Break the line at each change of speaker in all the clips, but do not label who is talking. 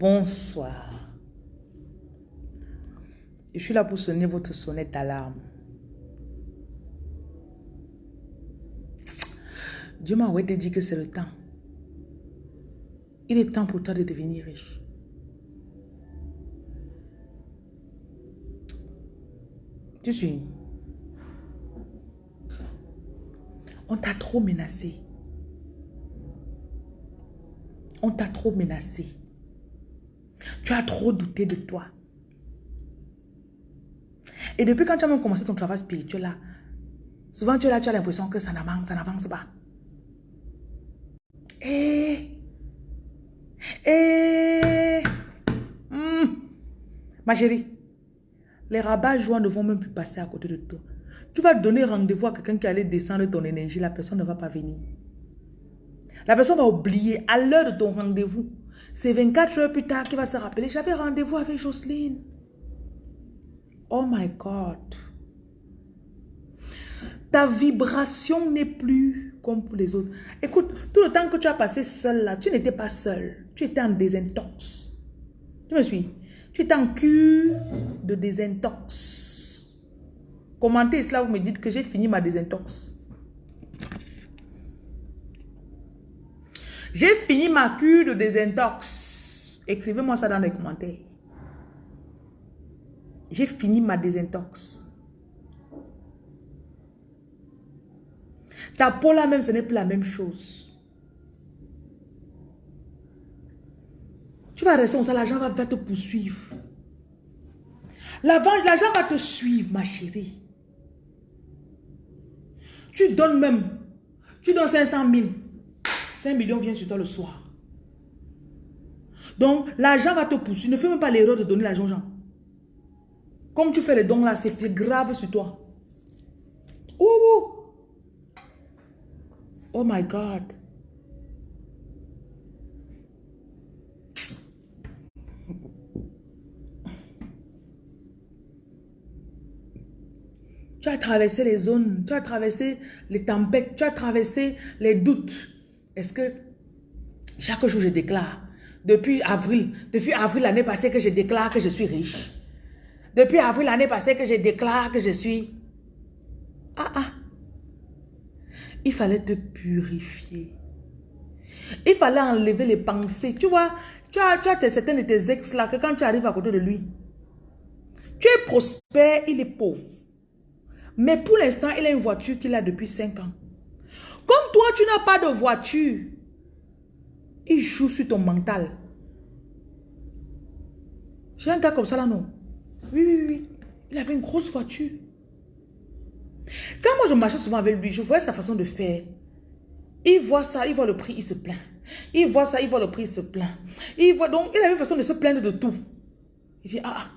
Bonsoir. Je suis là pour sonner votre sonnette d'alarme. Dieu m'a dit que c'est le temps. Il est temps pour toi de devenir riche. Tu suis. On t'a trop menacé. On t'a trop menacé. Tu as trop douté de toi. Et depuis quand tu as même commencé ton travail spirituel là, souvent tu, là, tu as l'impression que ça n'avance, ça n'avance pas. Eh, eh, hmm. ma chérie, les rabats joints ne vont même plus passer à côté de toi. Tu vas donner rendez-vous à quelqu'un qui allait descendre ton énergie, la personne ne va pas venir. La personne va oublier à l'heure de ton rendez-vous. C'est 24 heures plus tard qu'il va se rappeler. J'avais rendez-vous avec Jocelyne. Oh my God. Ta vibration n'est plus comme pour les autres. Écoute, tout le temps que tu as passé seul là, tu n'étais pas seul. Tu étais en désintox. Tu me suis? Tu étais en cure de désintox. Commentez cela, vous me dites que j'ai fini ma désintox. J'ai fini ma cure de désintox. Écrivez-moi ça dans les commentaires. J'ai fini ma désintox. Ta peau là même, ce n'est plus la même chose. Tu vas rester comme ça, l'argent va, te poursuivre. L'argent va te suivre, ma chérie. Tu donnes même, tu donnes 500 000. 5 millions viennent sur toi le soir. Donc, l'argent va te poursuivre. Ne fais même pas l'erreur de donner l'argent aux gens. Comme tu fais les dons là, c'est grave sur toi. Ouh, Oh my God. Tu as traversé les zones, tu as traversé les tempêtes, tu as traversé les doutes. Est-ce que chaque jour je déclare, depuis avril, depuis avril l'année passée que je déclare que je suis riche. Depuis avril l'année passée que je déclare que je suis... Ah ah. Il fallait te purifier. Il fallait enlever les pensées. Tu vois, tu as, tu as certains de tes ex là que quand tu arrives à côté de lui, tu es prospère, il est pauvre. Mais pour l'instant, il a une voiture qu'il a depuis 5 ans. Comme toi, tu n'as pas de voiture, il joue sur ton mental. J'ai un gars comme ça là, non? Oui, oui, oui. Il avait une grosse voiture. Quand moi je marchais souvent avec lui, je voyais sa façon de faire. Il voit ça, il voit le prix, il se plaint. Il voit ça, il voit le prix, il se plaint. Il voit donc, il a une façon de se plaindre de tout. Il dit, ah, ah.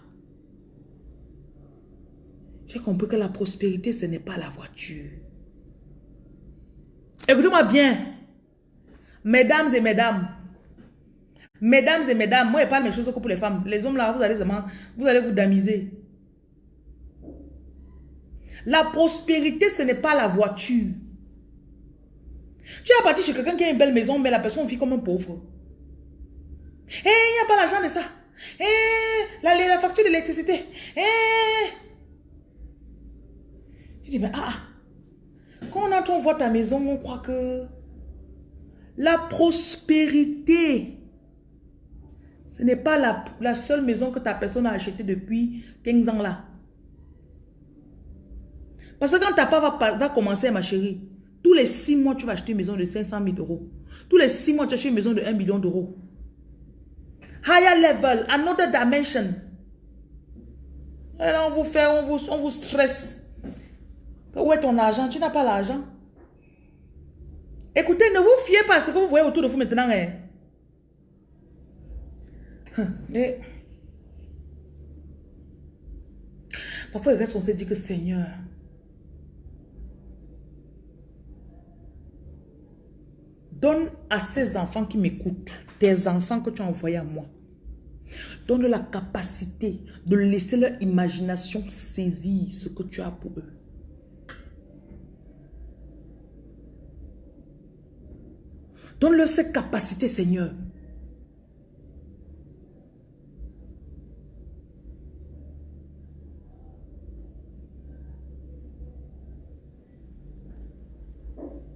J'ai compris que la prospérité, ce n'est pas la voiture. Écoutez-moi bien. Mesdames et mesdames. Mesdames et mesdames, moi, je parle mes choses que pour les femmes. Les hommes, là, vous allez, vous allez vous damiser. La prospérité, ce n'est pas la voiture. Tu es parti chez quelqu'un qui a une belle maison, mais la personne vit comme un pauvre. Eh, il n'y a pas l'argent de ça. Eh, la, la facture d'électricité. Eh. Je dis, mais ah, ah. Quand on voit ta maison, on croit que la prospérité, ce n'est pas la, seule maison que ta personne a achetée depuis 15 ans là. Parce que quand ta papa va, commencer, ma chérie, tous les 6 mois, tu vas acheter une maison de 500 000 euros. Tous les 6 mois, tu achètes une maison de 1 million d'euros. Higher level, another dimension. Là, on vous fait, on vous, on vous stresse. Où est ton argent? Tu n'as pas l'argent? Écoutez, ne vous fiez pas à ce que vous voyez autour de vous maintenant. Hein. Et... Parfois, il reste, on se dit que Seigneur, donne à ces enfants qui m'écoutent, tes enfants que tu as envoyés à moi, donne la capacité de laisser leur imagination saisir ce que tu as pour eux. Donne-leur cette capacité Seigneur.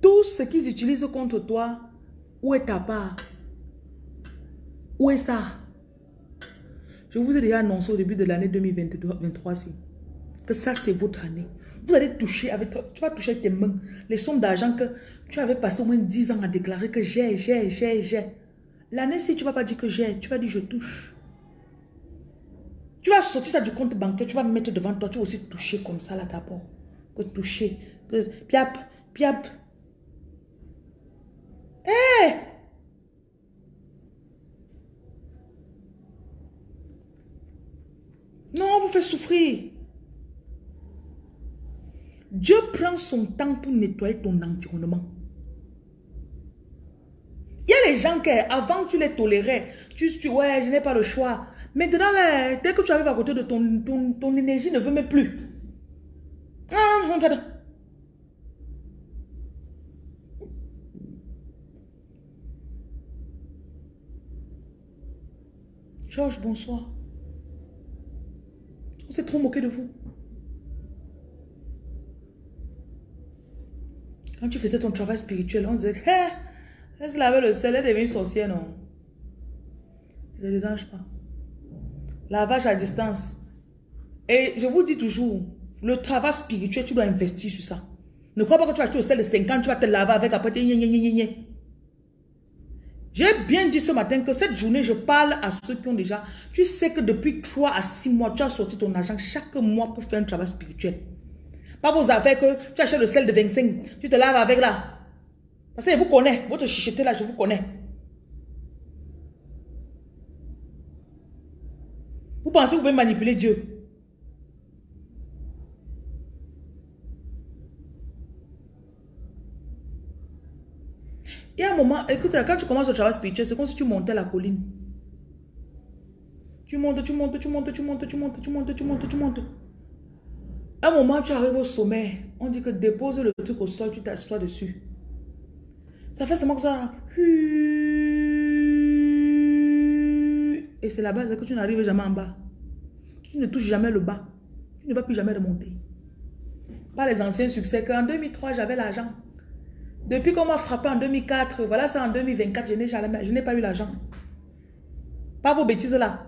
Tout ce qu'ils utilisent contre toi, où est ta part? Où est ça? Je vous ai déjà annoncé au début de l'année 2023 que ça, c'est votre année. Vous allez toucher avec, tu vas toucher avec tes mains les sommes d'argent que tu avais passé au moins 10 ans à déclarer que j'ai, j'ai, j'ai, j'ai. L'année, si tu ne vas pas dire que j'ai, tu vas dire je touche. Tu vas sortir ça du compte bancaire, tu vas mettre devant toi, tu vas aussi toucher comme ça là d'abord. Que toucher. Que piap, piap. Hé! Non, on vous fait souffrir. Dieu prend son temps pour nettoyer ton environnement. Il y a les gens qui, avant, tu les tolérais. Tu, dis, ouais, je n'ai pas le choix. Maintenant, dès que tu arrives à côté de ton, ton, ton énergie ne veut même plus. Ah. Georges, bonsoir. On s'est trop moqué de vous. Quand tu faisais ton travail spirituel, on disait, hé, elle avait le sel, elle est devenue sorcière, non? Ne dérange pas. Lavage à distance. Et je vous dis toujours, le travail spirituel, tu dois investir sur ça. Ne crois pas que tu vas acheter le sel de 50, tu vas te laver avec après. J'ai bien dit ce matin que cette journée, je parle à ceux qui ont déjà... Tu sais que depuis 3 à 6 mois, tu as sorti ton argent chaque mois pour faire un travail spirituel. Pas vos affaires que tu achètes le sel de 25, tu te laves avec là. Parce que je vous connais, votre chicheté là, je vous connais. Vous pensez que vous pouvez manipuler Dieu? Il y a un moment, écoute, quand tu commences le travail spirituel, c'est comme si tu montais la colline. Tu montes, tu montes, tu montes, tu montes, tu montes, tu montes, tu montes, tu montes. Un moment, tu arrives au sommet. On dit que dépose le truc au sol, tu t'assois dessus. Ça fait seulement que ça. Et c'est la base que tu n'arrives jamais en bas. Tu ne touches jamais le bas. Tu ne vas plus jamais remonter. Pas les anciens succès qu'en 2003, j'avais l'argent. Depuis qu'on m'a frappé en 2004, voilà ça en 2024, je n'ai pas eu l'argent. Pas vos bêtises là.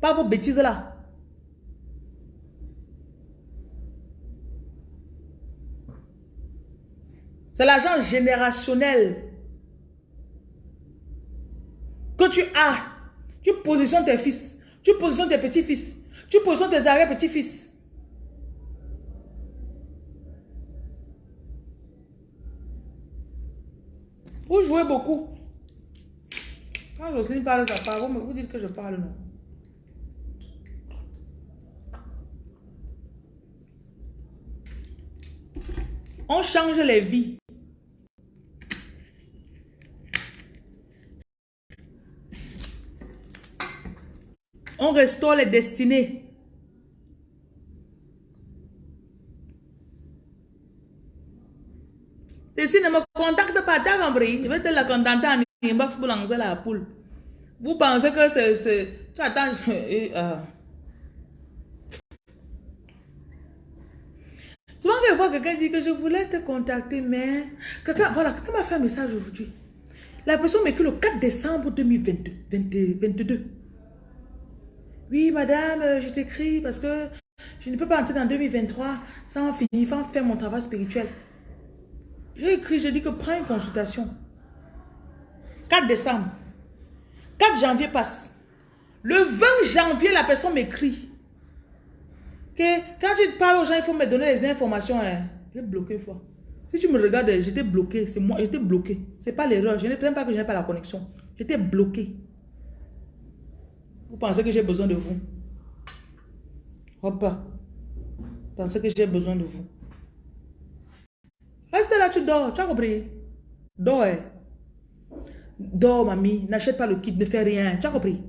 Pas vos bêtises là. C'est l'argent générationnel que tu as. Tu positionnes tes fils. Tu positionnes tes petits-fils. Tu positionnes tes arrière-petits-fils. Vous jouez beaucoup. Quand Jocelyne parle, ça. Vous, vous dites que je parle, non? On change les vies. On restaure les destinées. si ne me contacte pas, tu as compris? Je vais te la contenter en inbox pour lancer la poule. Vous pensez que c'est... Tu attends... Euh. Souvent, je vois quelqu'un dire que je voulais te contacter, mais... Quelqu'un, voilà, quelqu'un m'a fait un message aujourd'hui. La personne m'écrit le 4 décembre 2022. 22. Oui, madame, euh, je t'écris parce que je ne peux pas entrer dans 2023 sans finir, sans faire mon travail spirituel. J'ai écrit, j'ai dit que prends une consultation. 4 décembre. 4 janvier passe. Le 20 janvier, la personne m'écrit. Que quand tu parles aux gens, il faut me donner les informations. Hein. J'ai bloqué une fois. Si tu me regardes, j'étais bloqué. C'est moi, j'étais bloqué. Ce n'est pas l'erreur. Je ne même pas que je n'ai pas la connexion. J'étais bloqué. Vous pensez que j'ai besoin de vous? Hop. Vous pensez que j'ai besoin de vous? Reste là, tu dors. Tu as compris? Dors. Hein. Dors, mamie. N'achète pas le kit. Ne fais rien. Tu as compris?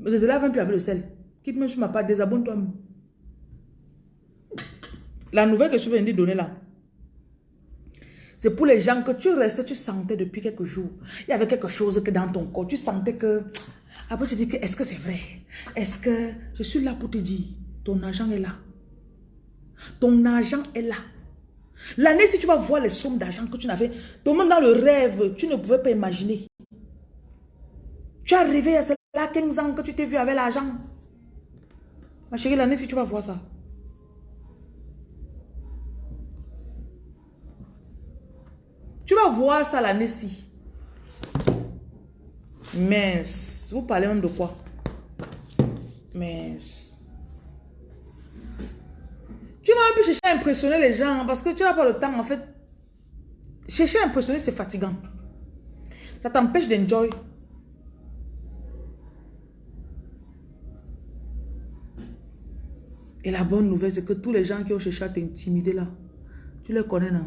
Ne te lave même plus avec le sel. Quitte même sur ma part. Désabonne-toi. La nouvelle que je viens de donner là. C'est pour les gens que tu restes, tu sentais depuis quelques jours. Il y avait quelque chose que dans ton corps. Tu sentais que après, tu dis que est-ce que c'est vrai? Est-ce que je suis là pour te dire, ton argent est là? Ton argent est là. L'année, si tu vas voir les sommes d'argent que tu n'avais, toi-même dans le rêve, tu ne pouvais pas imaginer. Tu es arrivé à cela 15 ans que tu t'es vu avec l'argent. Ma chérie, l'année, si tu vas voir ça. Tu vas voir ça l'année-ci. Mince. Vous parlez même de quoi? Mince. Tu vas un peu chercher à impressionner les gens parce que tu n'as pas le temps en fait. Chercher à impressionner, c'est fatigant. Ça t'empêche d'enjoy. Et la bonne nouvelle, c'est que tous les gens qui ont cherché à t'intimider là, tu les connais, non?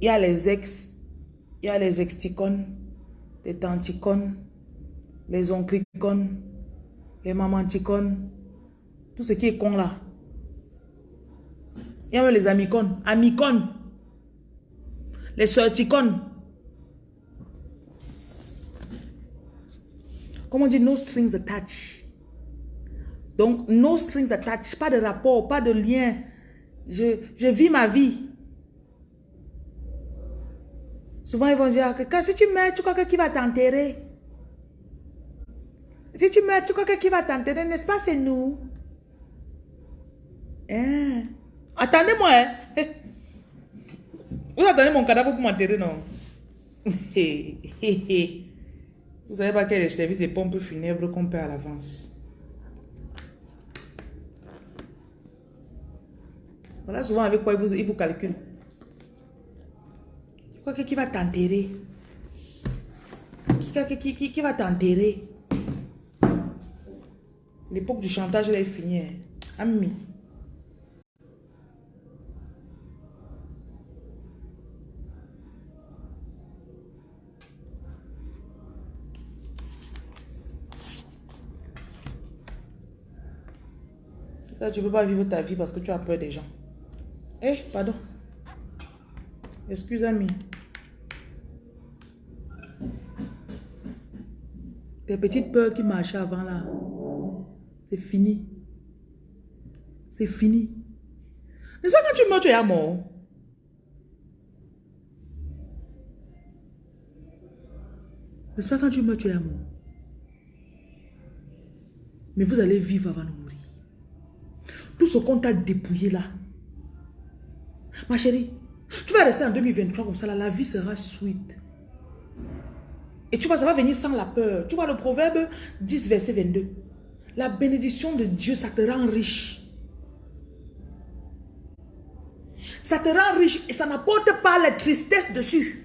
Il y a les ex, il y a les exticones, les tanticones, les onclicones, les mamanticones, tout ce qui est con là. Il y a même les amicones, amicones, les sorticones. Comment on dit no strings attached? Donc, no strings attached, pas de rapport, pas de lien. Je vis ma vie. Souvent, ils vont dire que si tu meurs, tu crois que qui va t'enterrer? Si tu meurs, tu crois que qui va t'enterrer? N'est-ce pas, c'est nous? Hein? Attendez-moi, hein? Vous attendez mon cadavre pour m'enterrer, non? Vous savez pas quel est le service des pompes funèbres qu'on paie à l'avance. Voilà souvent avec quoi il vous, il vous calcule. Que qui va t'enterrer? Qui, qui, qui, qui, va t'enterrer? L'époque du chantage, elle est finie. Hein. Ami. Là, tu ne peux pas vivre ta vie parce que tu as peur des gens. Eh, pardon. Excuse-moi. Tes petites peurs qui marchaient avant là, c'est fini. C'est fini. N'est-ce pas quand tu meurs, tu es mort? N'est-ce pas quand tu meurs, tu es mort? Mais vous allez vivre avant de mourir. Tout ce qu'on t'a dépouillé là, Ma chérie, tu vas rester en 2023 comme ça, là, la vie sera sweet. Et tu vois, ça va venir sans la peur. Tu vois le proverbe 10, verset 22. La bénédiction de Dieu, ça te rend riche. Ça te rend riche et ça n'apporte pas la tristesse dessus.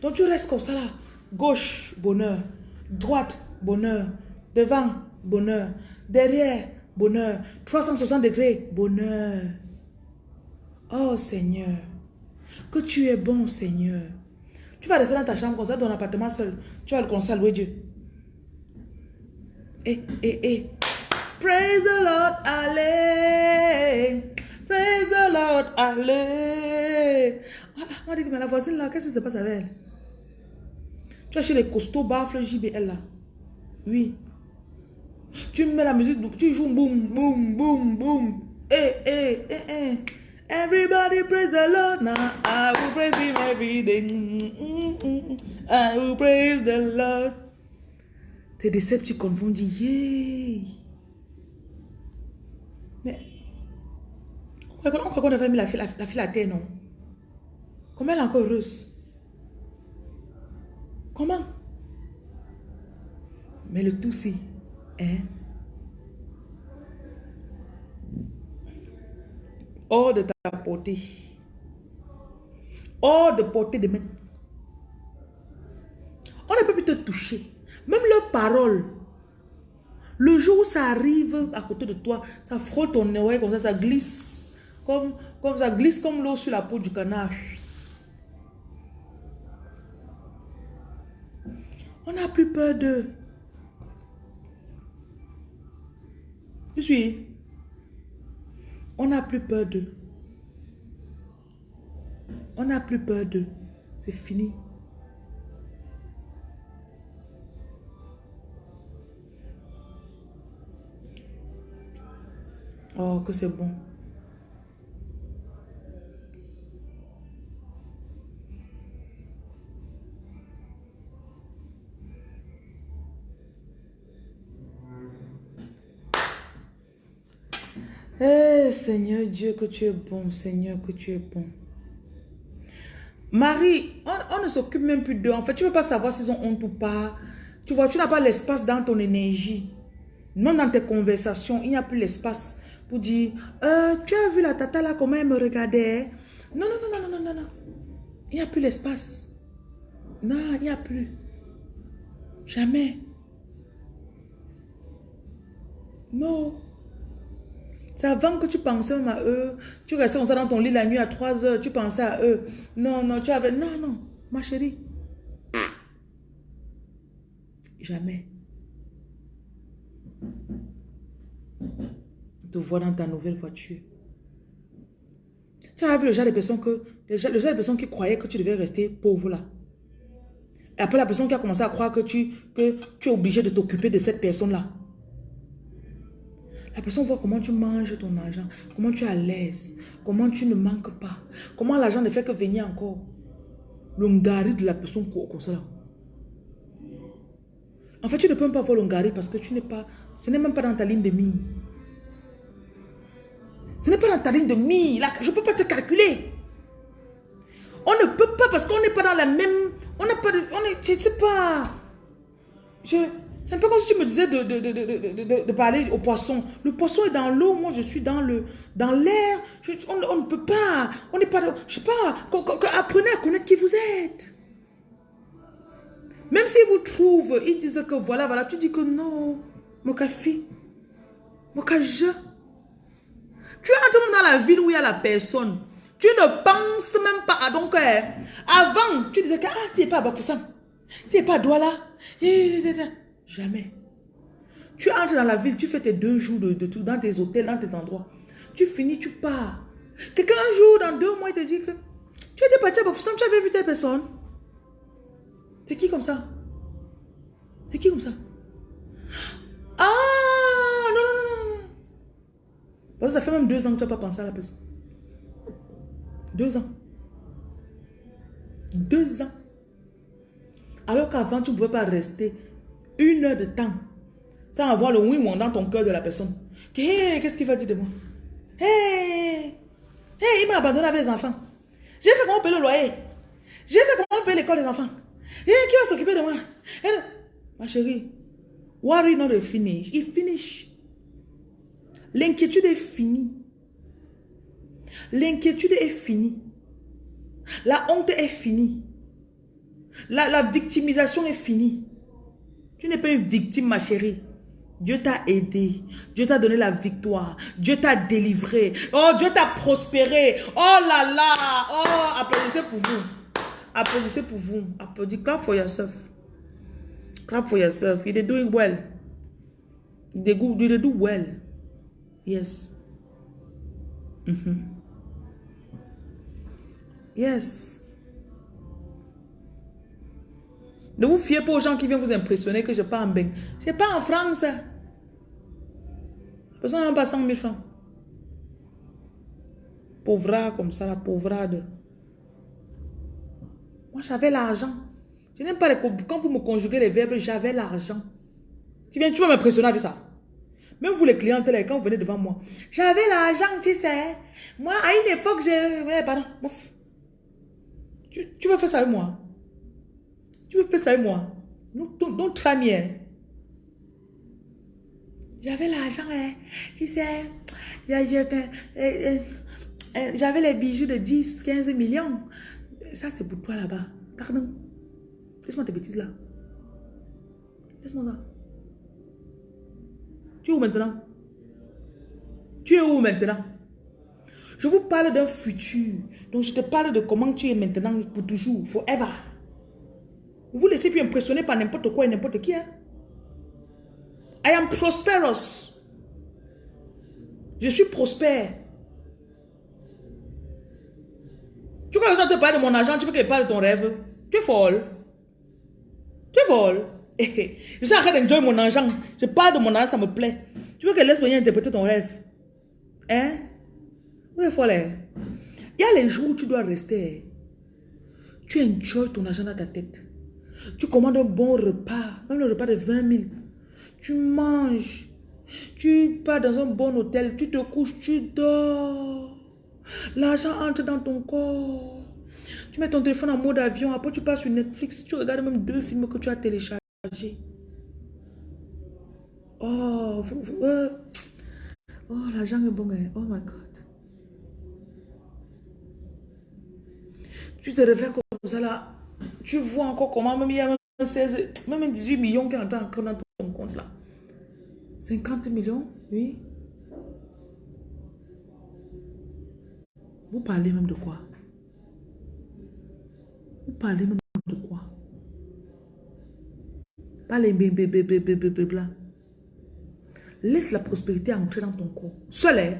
Donc tu restes comme ça là. Gauche, bonheur. Droite, bonheur. Devant, bonheur. Derrière, bonheur. 360 degrés, bonheur. Oh Seigneur, que tu es bon Seigneur. Tu vas rester dans ta chambre comme ça, dans ton appartement seul. Tu vas le conseil louer Dieu. Eh, eh, eh. Praise the Lord, allez. Praise the Lord, allez. Ah, on dit que mais la voisine là, qu'est-ce qui se passe avec elle? Tu as chez les costauds baffles JBL là. Oui. Tu mets la musique, tu joues boum, boum, boum, boum. Eh, eh, eh, eh. Everybody praise the Lord now. I will praise him every day. I will praise the Lord. Tes décepticons vont dire yeah. Mais on croit qu'on avait mis la fille, la, la fille à terre, non? Comment elle est encore heureuse? Comment? Mais le tout c'est, hein? Hors de ta portée. Hors de portée de main. On ne peut plus te toucher. Même leurs paroles. Le jour où ça arrive à côté de toi, ça frotte ton oreille comme ça, ça glisse. Comme, comme ça glisse comme l'eau sur la peau du canard. On n'a plus peur de... Je suis... On n'a plus peur d'eux. On n'a plus peur d'eux. C'est fini. Oh, que c'est bon. Eh Seigneur Dieu, que tu es bon, Seigneur, que tu es bon. Marie, on, ne s'occupe même plus d'eux. En fait, tu ne veux pas savoir s'ils ont honte ou pas. Tu vois, tu n'as pas l'espace dans ton énergie. Non dans tes conversations, il n'y a plus l'espace pour dire euh, Tu as vu la tata là, comment elle me regardait Non, non, non, non, non, non, non. Il n'y a plus l'espace. Non, il n'y a plus. Jamais. Non. C'est avant que tu pensais même à eux. Tu restais comme ça dans ton lit la nuit à 3 heures. Tu pensais à eux. Non, non, tu avais... Non, non, ma chérie. Jamais. Te voir dans ta nouvelle voiture. Tu as vu le genre de personnes que... Le genre, de personnes qui croyaient que tu devais rester pauvre là. Et après la personne qui a commencé à croire que tu, que tu es obligé de t'occuper de cette personne-là. La personne voit comment tu manges ton argent, comment tu es à l'aise, comment tu ne manques pas, comment l'argent ne fait que venir encore. Le de la personne comme ça. En fait, tu ne peux même pas voir le parce que tu n'es pas, ce n'est même pas dans ta ligne de mire. Ce n'est pas dans ta ligne de mire. je ne peux pas te calculer. On ne peut pas parce qu'on n'est pas dans la même... On n'a pas de... On je ne sais pas. Je, c'est un peu comme si tu me disais de, de, de, parler au poisson. Le poisson est dans l'eau, moi je suis dans dans l'air. On, ne peut pas. On n'est pas. Je sais pas. apprenez à connaître qui vous êtes. Même s'ils vous trouvent, ils disent que voilà, voilà, tu dis que non. Mon café. Mon. Tu entres dans la ville où il y a la personne. Tu ne penses même pas. donc, euh, avant, tu disais que ah, c'est pas Bafoussam. C'est pas Douala. Jamais. Tu entres dans la ville, tu fais tes deux jours de, tout, dans tes hôtels, dans tes endroits. Tu finis, tu pars. Quelqu'un un jour, dans deux mois, il te dit que tu étais parti à Bafoussam, tu avais vu telle personne. C'est qui comme ça? C'est qui comme ça? Ah Non, non, non, non. Parce que ça fait même deux ans que tu n'as pas pensé à la personne. Deux ans. Deux ans. Alors qu'avant, tu ne pouvais pas rester une heure de temps sans avoir le oui ou dans ton cœur de la personne. qu'est-ce qu'il va dire de moi? Hey, hey, il m'a abandonné avec les enfants. J'ai fait comment payer le loyer? J'ai fait comment payer l'école des enfants? Et qui va s'occuper de moi? ma chérie, worry not finish? Il finish. L'inquiétude est finie. L'inquiétude est finie. La honte est finie. La victimisation est finie. Tu n'es pas une victime, ma chérie. Dieu t'a aidé. Dieu t'a donné la victoire. Dieu t'a délivré. Oh, Dieu t'a prospéré. Oh là là. Oh, applaudissez pour vous. Applaudissez pour vous. Applaudissez. Clap for yourself. Clap for yourself. You're doing well. You're doing well. Yes. Mm Yes. Ne vous fiez pas aux gens qui viennent vous impressionner que je pas en bain. Je pas en France. Personne n'a pas 100 000 francs. Pauvra comme ça, la pauvrade. Moi, j'avais l'argent. Je n'aime pas les... Quand vous me conjuguez les verbes, j'avais l'argent. Tu viens, tu vas m'impressionner avec ça. Même vous, les clients, quand vous venez devant moi. J'avais l'argent, tu sais. Moi, à une époque, j'ai... Ouais, pardon. Tu, tu veux faire ça avec moi tu veux faire ça avec moi? Don't, don't try. Hein? J'avais l'argent, hein. tu sais. Euh, euh, euh, j'avais les bijoux de 10, 15 millions. Ça, c'est pour toi là-bas. Pardon. Laisse-moi tes bêtises là. Laisse-moi là. Tu es où maintenant? Tu es où maintenant? Je vous parle d'un futur. Donc, je te parle de comment tu es maintenant pour toujours, forever. Vous vous laissez plus impressionner par n'importe quoi et n'importe qui. Hein? I am prosperous. Je suis prospère. Tu crois que je te parle de mon argent, tu veux que je parle de ton rêve? Tu es folle. Tu es folle. je suis en train mon argent. Je parle de mon argent, ça me plaît. Tu veux que laisse venir interpréter ton rêve? Hein? Tu es folle. Hein? Il y a les jours où tu dois rester. Tu enjoy ton argent dans ta tête. Tu commandes un bon repas, même le repas de 20 000. Tu manges. Tu pars dans un bon hôtel, tu te couches, tu dors. L'argent entre dans ton corps. Tu mets ton téléphone en mode avion, après tu passes sur Netflix, tu regardes même deux films que tu as téléchargés. Oh, euh, oh l'argent est bon. Hein. Oh my God. Tu te réveilles comme ça là. Tu vois encore comment même il y a même 16, même 18 millions qui entrent encore dans ton compte là. 50 millions, oui. Vous parlez même de quoi? Vous parlez même de quoi? Parlez bébé blanc. Laisse la prospérité entrer dans ton corps. Seul, hein?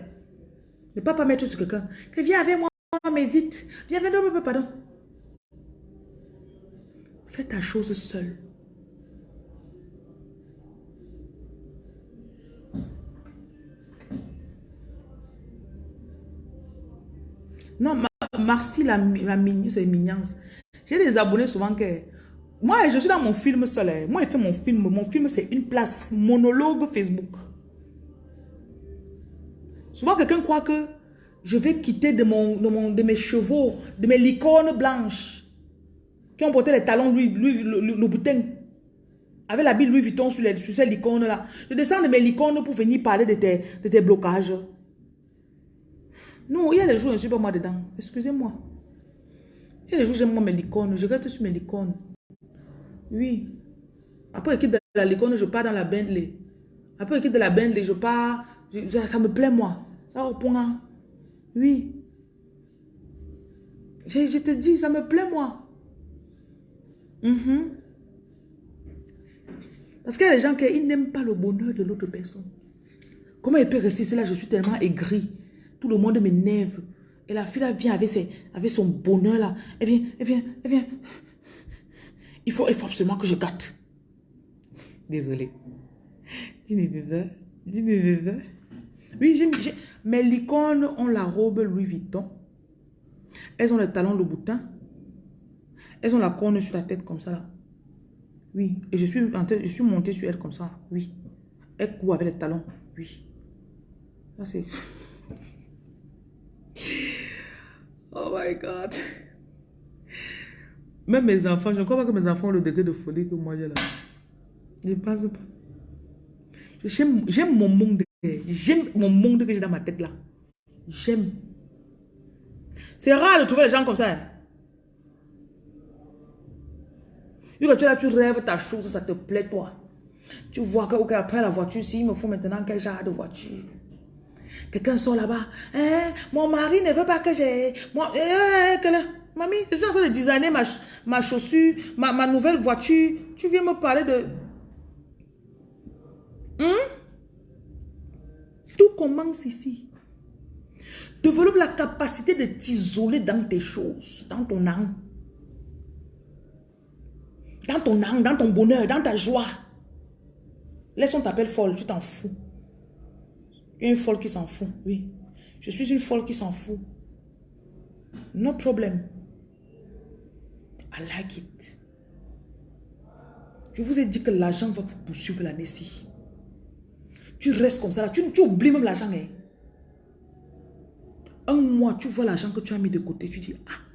Ne pas pas mettre sur quelqu'un. Viens avec moi, médite. Viens avec moi, pardon. Fais ta chose seule. Non, Marcy, la, la c'est mignon. J'ai des abonnés souvent que... Moi, je suis dans mon film seul. Hein. Moi, je fais mon film. Mon film, c'est une place. Monologue Facebook. Souvent, quelqu'un croit que je vais quitter de, de mes chevaux, de mes licornes blanches, qui ont porté les talons, lui, lui, le, le, boutin, avec la bille Louis Vuitton sur, les, sur ces licornes-là. Je descends de mes licornes pour venir parler de tes, de tes blocages. Non, il y a des jours, je ne suis pas moi dedans. Excusez-moi. Il y a des jours, j'aime moi mes licornes. Je reste sur mes licornes. Oui. Après, je quitte de la licorne, je pars dans la Bentley. Après, je quitte de la Bentley, je pars. ça, me plaît, moi. Ça point. Oui. Je, te dis, ça me plaît, moi. Mhm. Parce qu'il y a des gens qui n'aiment pas le bonheur de l'autre personne. Comment il peut rester là Je suis tellement aigri. Tout le monde m'énerve. Et la fille là vient avec, son bonheur là. Elle vient, elle vient, elle vient. Il faut, il faut absolument que je gâte. Désolée. Dis-moi, dis-moi. Oui, j'ai, mes licornes ont la robe Louis Vuitton. Elles ont le talon de boutin. Elles ont la corne sur la tête comme ça là. Oui. Et je suis, suis montée sur elles comme ça. Oui. Elles courent avec les talons. Oui. Ça c'est... Oh my God. Même mes enfants, je ne crois pas que mes enfants ont le degré de folie que moi j'ai là. Je ne pense pas. J'aime mon monde. J'aime mon monde que j'ai dans ma tête là. J'aime. C'est rare de trouver les gens comme ça. Hein. Tu là, tu rêves ta chose, ça te plaît toi. Tu vois qu'après la voiture, s'il me faut maintenant quel genre de voiture? Quelqu'un sort là-bas. Hein? Mon mari ne veut pas que j'ai... Moi, eh, eh, Mamie, je suis en train de designer ma, ma chaussure, ma, ma nouvelle voiture. Tu viens me parler de... Hein? Tout commence ici. Développe la capacité de t'isoler dans tes choses, dans ton âme. Dans ton âme, dans ton bonheur, dans ta joie. Laisse-on t'appeler folle, tu t'en fous. Une folle qui s'en fout, oui. Je suis une folle qui s'en fout. No problem. I like it. Je vous ai dit que l'argent va vous poursuivre l'année-ci. Tu restes comme ça là. Tu, tu oublies même l'argent. Hein. Un mois, tu vois l'argent que tu as mis de côté. Tu dis, ah.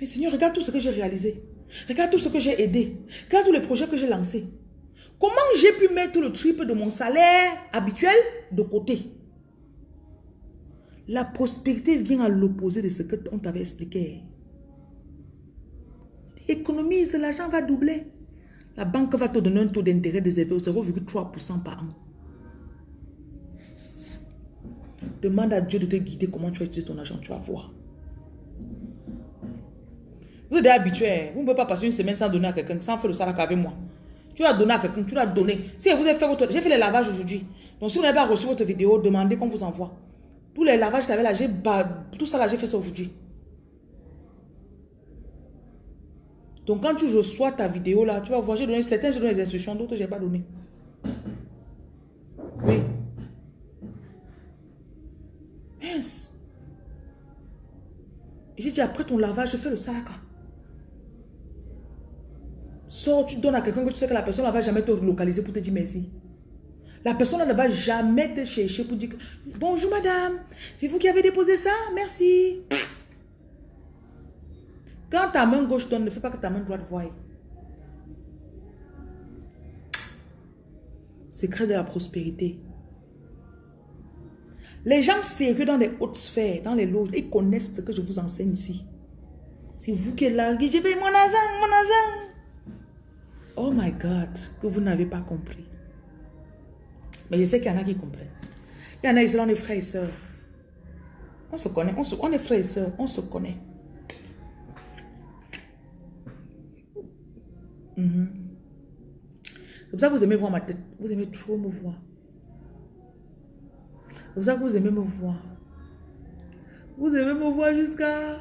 Mais Seigneur, regarde tout ce que j'ai réalisé. Regarde tout ce que j'ai aidé. Regarde tous les projets que j'ai lancés. Comment j'ai pu mettre le triple de mon salaire habituel de côté? La prospérité vient à l'opposé de ce que on t'avait expliqué. Économise, l'argent va doubler. La banque va te donner un taux d'intérêt de 0,3% par an. Demande à Dieu de te guider comment tu vas utiliser ton argent, tu vas voir. Vous êtes habitué, vous ne pouvez pas passer une semaine sans donner à quelqu'un, sans faire le salaire avec moi. Tu as donné à quelqu'un, tu l'as donné. Si vous avez fait votre... J'ai fait les lavages aujourd'hui. Donc si vous n'avez pas reçu votre vidéo, demandez qu'on vous envoie. Tous les lavages qu'il y avait là, j'ai... Tout ça là, j'ai fait ça aujourd'hui. Donc quand tu reçois ta vidéo là, tu vas voir, j'ai donné certains, j'ai donné les instructions, d'autres, je n'ai pas donné. Oui. Mince. J'ai dit, après ton lavage, je fais le sac. Sors, tu donnes à quelqu'un que tu sais que la personne ne va jamais te localiser pour te dire merci. La personne ne va jamais te chercher pour dire bonjour madame, c'est vous qui avez déposé ça, merci. Quand ta main gauche donne, ne fais pas que ta main droite voie. Secret de la prospérité. Les gens sérieux dans les hautes sphères, dans les loges, ils connaissent ce que je vous enseigne ici. C'est vous qui êtes là, je vais mon argent, mon argent. Oh my God, que vous n'avez pas compris. Mais je sais qu'il y en a qui comprennent. Il y en a, ils sont des frères et sœurs. On se connaît, on, est frères et sœurs, on se connaît. Mhm. C'est pour ça que vous aimez voir ma tête. Vous aimez trop me voir. C'est pour ça que vous aimez me voir. Vous aimez me voir jusqu'à...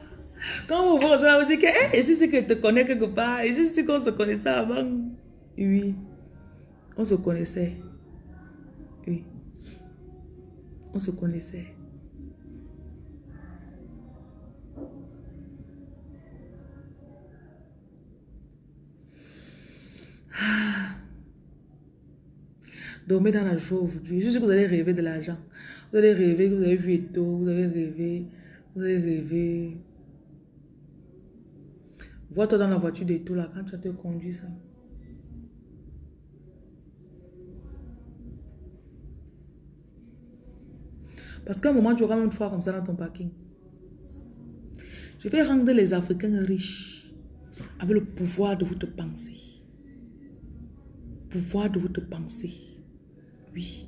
Quand vous voyez ça, vous dites que hey, si c'est que je te connais quelque part, et si c'est qu'on se connaissait avant. Oui, on se connaissait. Oui, on se connaissait. Ah. Dormez dans la joie aujourd'hui. Je sais que vous allez rêver de l'argent. Vous allez rêver que vous avez vu Eto, vous avez rêvé, vous allez rêver. Vois-toi dans la voiture de tout là, quand tu as te conduit ça. Parce qu'à un moment, tu auras même choix comme ça dans ton parking. Je vais rendre les Africains riches avec le pouvoir de votre pensée. Pouvoir de votre pensée. Oui.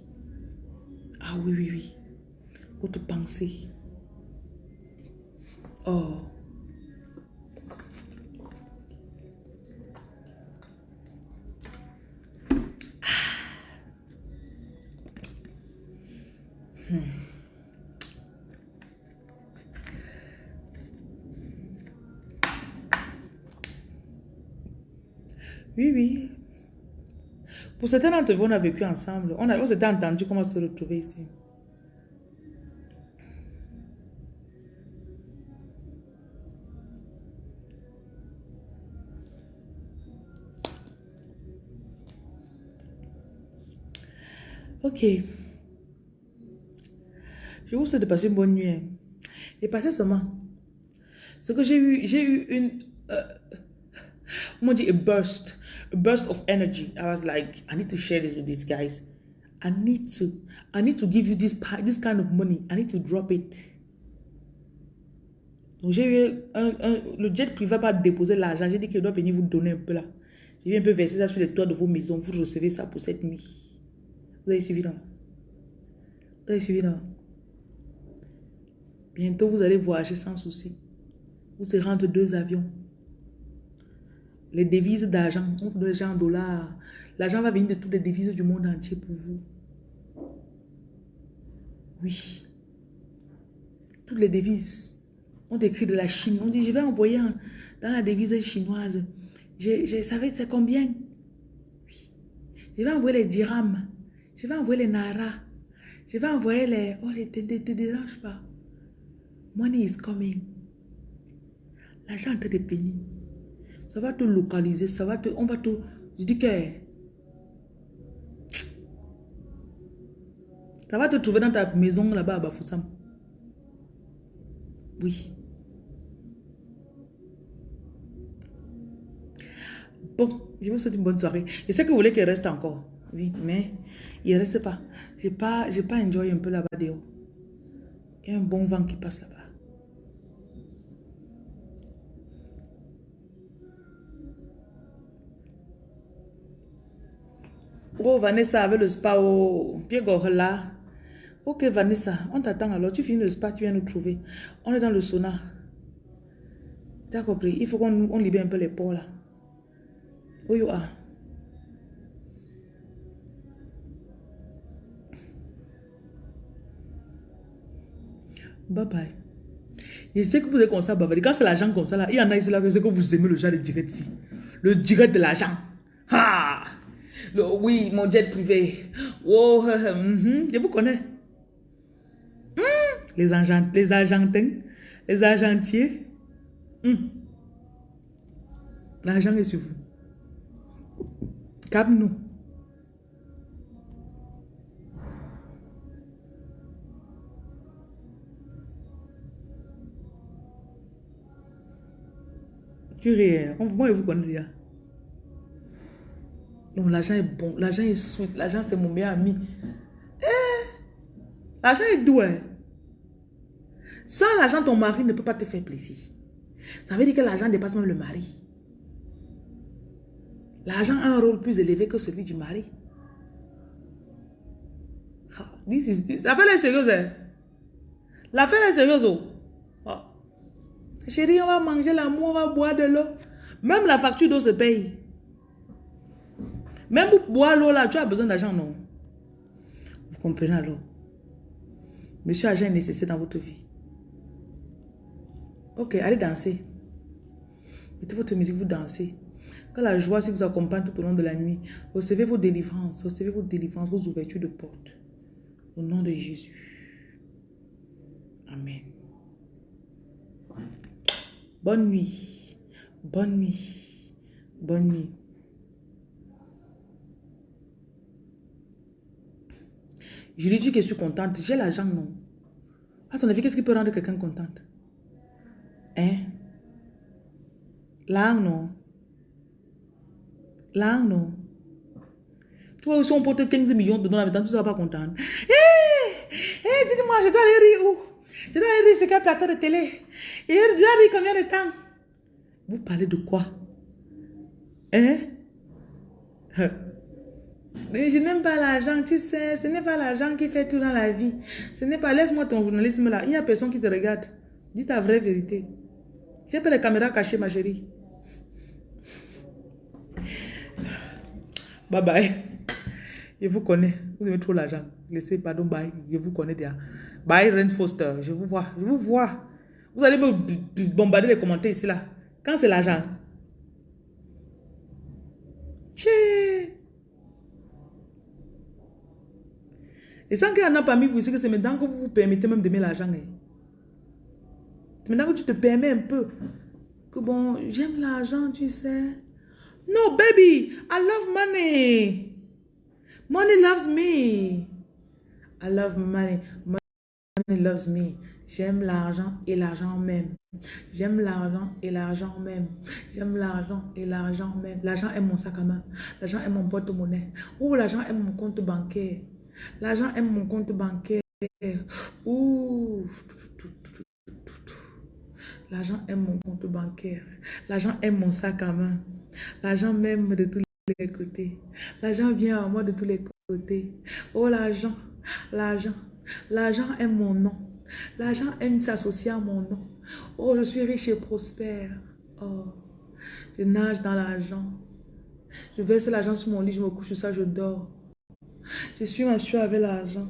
Ah oui, oui, oui. Votre pensée. Oh. Oui, oui. Pour certains d'entre vous, on a vécu ensemble. On, a, on s'était entendu comment se retrouver ici. Ok. Je vous souhaite de passer une bonne nuit. Hein. Et passez seulement. Ce que j'ai eu, j'ai eu une... Euh, on dit a burst. A burst of energy. I was like, I need to share this with these guys. I need to, I need to give you this, this kind of money. I need to drop it. Donc j'ai eu un, un, le jet privé pas déposer l'argent. J'ai dit qu'il doit venir vous donner un peu là. J'ai un peu verser ça sur les toits de vos maisons. Vous recevez ça pour cette nuit. Vous avez suivi non? Vous avez suivi non? Bientôt, vous allez voyager sans souci. Vous serez entre deux avions. Les devises d'argent, on vous donne déjà en dollars. L'argent va venir de toutes les devises du monde entier pour vous. Oui. Toutes les devises. On écrit de la Chine. On dit, je vais envoyer dans la devise chinoise. Je, je savais c'est combien. Oui. Je vais envoyer les dirhams. Je vais envoyer les naras. Je vais envoyer les... Oh, les... Te dérange pas. Money is coming. L'argent est de pénis. Ça va te localiser, ça va te... On va te... Je dis que... Ça va te trouver dans ta maison là-bas à Bafoussam. Oui. Bon, je vous souhaite une bonne soirée. Je sais que vous voulez qu'il reste encore. Oui, mais il ne reste pas. Je n'ai pas, pas un peu là-bas Il y a un bon vent qui passe là-bas. Oh, Vanessa avec le spa au pied là. Ok, Vanessa, on t'attend alors. Tu finis le spa, tu viens nous trouver. On est dans le sauna. T'as compris? Il faut qu'on libère un peu les pores là. Où you are? Bye bye. Je sais que vous êtes comme ça, bavarder. Quand c'est l'argent comme ça, là, il y en a ici là, je sais que vous aimez le genre de direct ici. Le direct de l'argent. Ha! Oui, mon jet privé. Oh, mm je vous connais. Hmm, les, agent, les Argentins, les Argentiers. Hmm. L'argent est sur vous. Calme-nous. Tu ris. Hein. Moi, je vous connais déjà. Non, l'argent est bon. L'argent est sweet. L'argent, c'est mon meilleur ami. Eh, l'argent est doux. Hein. Sans l'argent, ton mari ne peut pas te faire plaisir. Ça veut dire que l'argent dépasse même le mari. L'argent a un rôle plus élevé que celui du mari. Ah, L'affaire est sérieuse. Hein? L'affaire est sérieuse. Oh. Ah. Chérie, on va manger l'amour, on va boire de l'eau. Même la facture d'eau se paye. Même pour boire l'eau là, tu as besoin d'argent, non? Vous comprenez alors? Monsieur argent est nécessaire dans votre vie. Ok, allez danser. Mettez votre musique, vous dansez. Que la joie si vous accompagne tout au long de la nuit. Recevez vos délivrances, recevez vos délivrances, vos ouvertures de portes. Au nom de Jésus. Amen. Bonne nuit. Bonne nuit. Bonne nuit. Je lui dis que je suis contente. J'ai l'argent, non. À ton avis, qu'est-ce qui peut rendre quelqu'un contente? Hein? Là, non. Là, non. Toi aussi, on porte 15 millions de dollars, tu ne seras pas contente. Hé! Hé, dites-moi, je dois aller rire où? Je dois aller rire sur quel plateau de télé? Et je dois rire combien de temps? Vous parlez de quoi? Hein? Je n'aime pas l'argent, tu sais. Ce n'est pas l'argent qui fait tout dans la vie. Ce n'est pas... Laisse-moi ton journalisme là. Il n'y a personne qui te regarde. Dis ta vraie vérité. C'est pas les caméras cachées, ma chérie. Bye bye. Je vous connais. Vous aimez trop l'argent. Laissez, pardon, bye. Je vous connais déjà. Bye, Ren Foster. Je vous vois. Je vous vois. Vous allez me bombarder les commentaires ici, là. Quand c'est l'argent. Et sans qu'il y en a parmi vous ici que c'est maintenant que vous vous permettez même d'aimer l'argent. Hein. C'est maintenant que tu te permets un peu. Que bon, j'aime l'argent, tu sais. No, baby, I love money. Money loves me. I love money. Money loves me. J'aime l'argent et l'argent même. J'aime l'argent et l'argent même. J'aime l'argent et l'argent même. L'argent est mon sac à main. L'argent est mon porte-monnaie. Ou l'argent est mon compte bancaire. L'argent est mon compte bancaire. Ouh. L'argent est mon compte bancaire. L'argent est mon sac à main. L'argent m'aime de tous les côtés. L'argent vient à moi de tous les côtés. Oh l'argent, l'argent, l'argent est mon nom. L'argent aime s'associer à mon nom. Oh, je suis riche et prospère. Oh, je nage dans l'argent. Je verse l'argent sur mon lit, je me couche sur ça, je dors. Je suis assuré avec l'argent.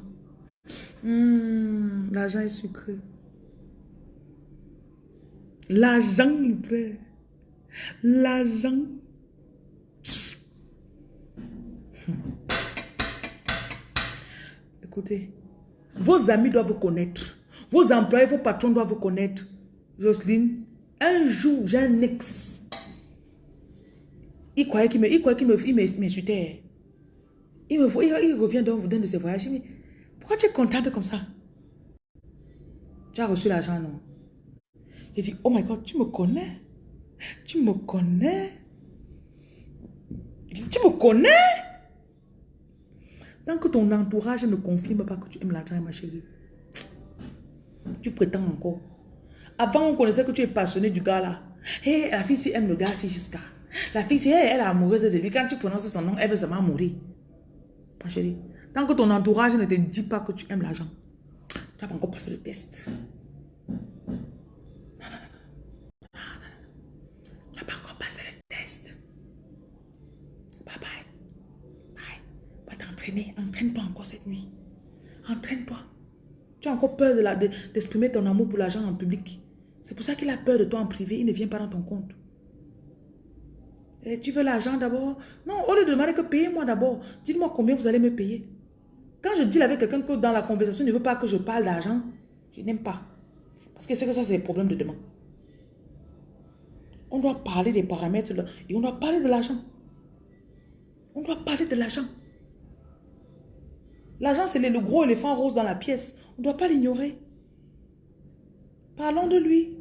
Hmm, l'argent est sucré. L'argent, frère. L'argent. Écoutez, vos amis doivent vous connaître. Vos employés, vos patrons doivent vous connaître. Jocelyne, un jour, j'ai un ex. Il croyait qu'il me, il qu'il me, il. Il, me, il, il revient d'un de ses voyages. Il me dit, pourquoi tu es contente comme ça? Tu as reçu l'argent, non? Il dit, oh my God, tu me connais? Tu me connais? Il dit, tu me connais? Tant que ton entourage ne confirme pas que tu aimes l'argent, ma chérie, tu prétends encore. Avant, on connaissait que tu es passionné du gars là. Hé, la fille, si aime le gars, c'est jusqu'à. La fille, si elle, est amoureuse de lui, quand tu prononces son nom, elle veut seulement mourir. Ma chérie, tant que ton entourage ne te dit pas que tu aimes l'argent, tu n'as pas encore passé le test. Tu n'as pas encore passé le test. Bye bye. Bye. Va t'entraîner. Entraîne-toi encore cette nuit. Entraîne-toi. Tu as encore peur d'exprimer de ton amour pour l'argent en public. C'est pour ça qu'il a peur de toi en privé. Il ne vient pas dans ton compte. Et tu veux l'argent d'abord? Non, au lieu de demander que payez-moi d'abord. Dites-moi combien vous allez me payer. Quand je dis avec quelqu'un que dans la conversation, il ne veut pas que je parle d'argent, je n'aime pas. Parce que c'est que ça, c'est des problèmes de demande. On doit parler des paramètres et on doit parler de l'argent. On doit parler de l'argent. L'argent, c'est le gros éléphant rose dans la pièce. On ne doit pas l'ignorer. Parlons de lui.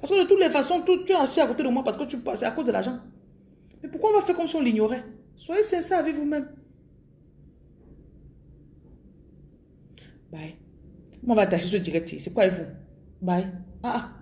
Parce que de toutes les façons, tu, es assis à côté de moi parce que tu passes à cause de l'argent. Mais pourquoi on va faire comme si on l'ignorait? Soyez sincère avec vous-même. Bye. On va attacher ce direct C'est quoi avec vous? Bye. Ah, ah.